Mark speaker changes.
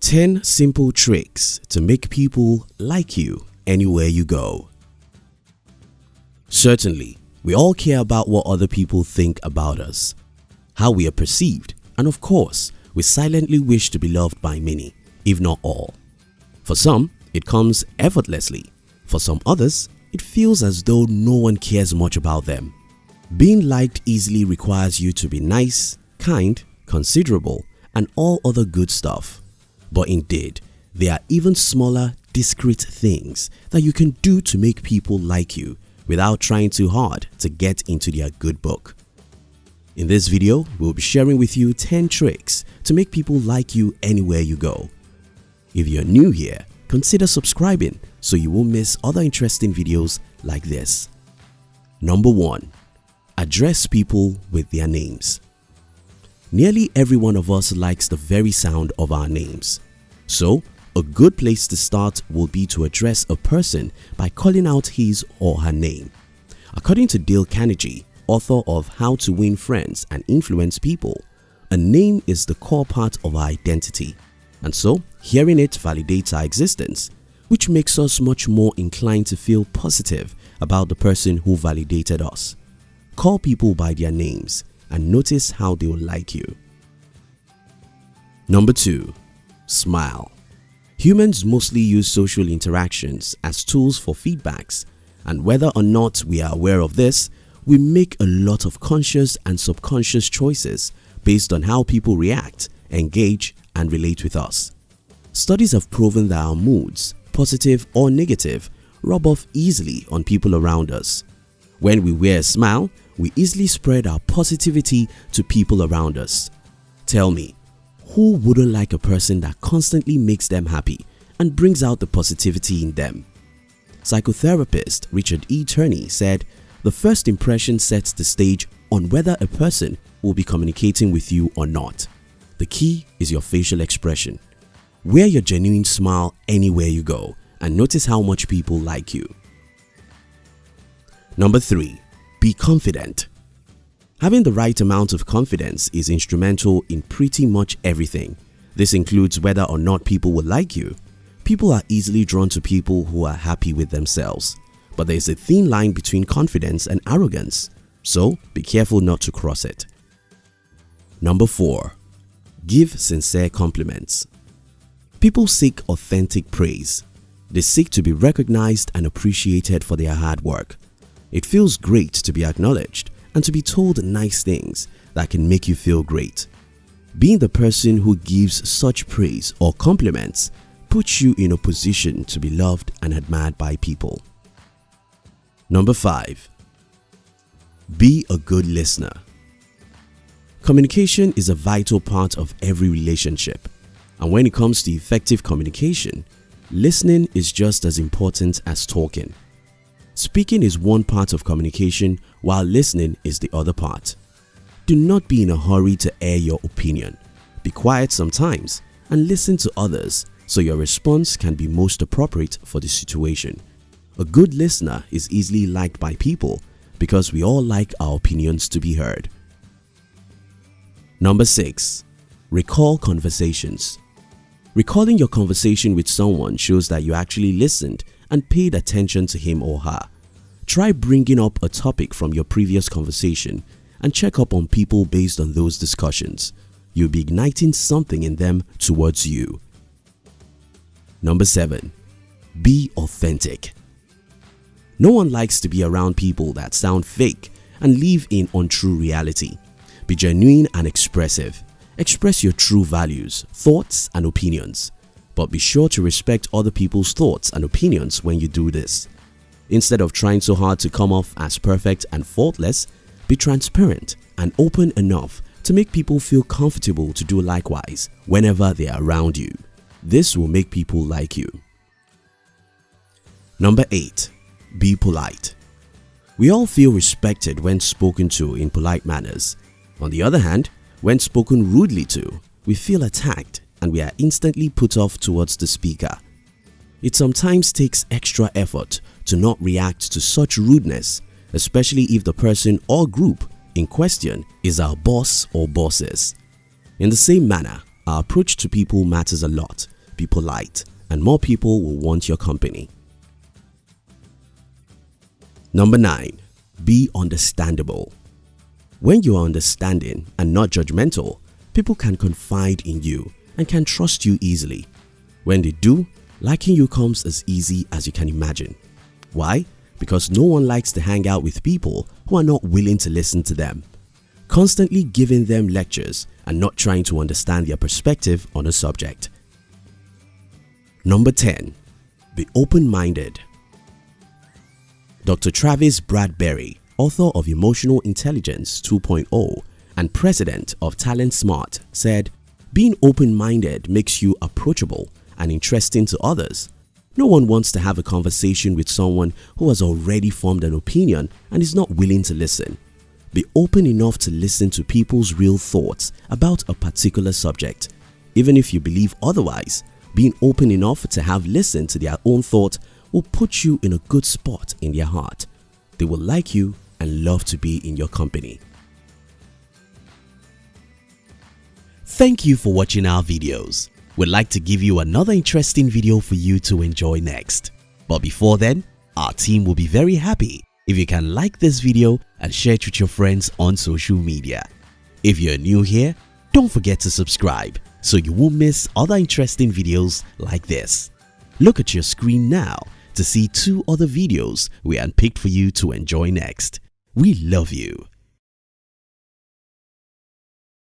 Speaker 1: 10 Simple Tricks to make people like you anywhere you go Certainly, we all care about what other people think about us, how we are perceived and of course, we silently wish to be loved by many, if not all. For some, it comes effortlessly. For some others, it feels as though no one cares much about them. Being liked easily requires you to be nice, kind, considerable and all other good stuff. But indeed, there are even smaller, discreet things that you can do to make people like you without trying too hard to get into their good book. In this video, we'll be sharing with you 10 tricks to make people like you anywhere you go. If you're new here, consider subscribing so you won't miss other interesting videos like this. Number 1. Address people with their names. Nearly every one of us likes the very sound of our names. So, a good place to start will be to address a person by calling out his or her name. According to Dale Carnegie, author of How to Win Friends and Influence People, a name is the core part of our identity and so hearing it validates our existence which makes us much more inclined to feel positive about the person who validated us. Call people by their names and notice how they will like you. Number 2. Smile Humans mostly use social interactions as tools for feedbacks and whether or not we are aware of this, we make a lot of conscious and subconscious choices based on how people react, engage and relate with us. Studies have proven that our moods, positive or negative, rub off easily on people around us. When we wear a smile, we easily spread our positivity to people around us. Tell me, who wouldn't like a person that constantly makes them happy and brings out the positivity in them? Psychotherapist Richard E. Turney said, the first impression sets the stage on whether a person will be communicating with you or not. The key is your facial expression. Wear your genuine smile anywhere you go and notice how much people like you. Number 3. Be confident. Having the right amount of confidence is instrumental in pretty much everything. This includes whether or not people will like you. People are easily drawn to people who are happy with themselves. But there is a thin line between confidence and arrogance, so be careful not to cross it. Number 4. Give sincere compliments. People seek authentic praise. They seek to be recognized and appreciated for their hard work. It feels great to be acknowledged and to be told nice things that can make you feel great. Being the person who gives such praise or compliments puts you in a position to be loved and admired by people. Number 5. Be a good listener. Communication is a vital part of every relationship and when it comes to effective communication, listening is just as important as talking. Speaking is one part of communication while listening is the other part. Do not be in a hurry to air your opinion. Be quiet sometimes and listen to others so your response can be most appropriate for the situation. A good listener is easily liked by people because we all like our opinions to be heard. Number 6. Recall conversations Recalling your conversation with someone shows that you actually listened and paid attention to him or her. Try bringing up a topic from your previous conversation and check up on people based on those discussions. You'll be igniting something in them towards you. Number 7. Be authentic. No one likes to be around people that sound fake and live in untrue reality. Be genuine and expressive. Express your true values, thoughts and opinions but be sure to respect other people's thoughts and opinions when you do this. Instead of trying so hard to come off as perfect and faultless, be transparent and open enough to make people feel comfortable to do likewise whenever they are around you. This will make people like you. Number 8. Be polite. We all feel respected when spoken to in polite manners. On the other hand, when spoken rudely to, we feel attacked and we are instantly put off towards the speaker. It sometimes takes extra effort to not react to such rudeness especially if the person or group in question is our boss or bosses. In the same manner, our approach to people matters a lot. Be polite and more people will want your company. Number 9. Be understandable. When you are understanding and not judgmental, people can confide in you and can trust you easily. When they do, liking you comes as easy as you can imagine. Why? Because no one likes to hang out with people who are not willing to listen to them. Constantly giving them lectures and not trying to understand their perspective on a subject. Number 10. Be open-minded. Dr. Travis Bradberry, author of Emotional Intelligence 2.0 and president of Talent Smart said, being open-minded makes you approachable and interesting to others. No one wants to have a conversation with someone who has already formed an opinion and is not willing to listen. Be open enough to listen to people's real thoughts about a particular subject. Even if you believe otherwise, being open enough to have listened to their own thought will put you in a good spot in their heart. They will like you and love to be in your company. Thank you for watching our videos. We'd like to give you another interesting video for you to enjoy next. But before then, our team will be very happy if you can like this video and share it with your friends on social media. If you're new here, don't forget to subscribe so you won't miss other interesting videos like this. Look at your screen now to see two other videos we handpicked for you to enjoy next. We love you.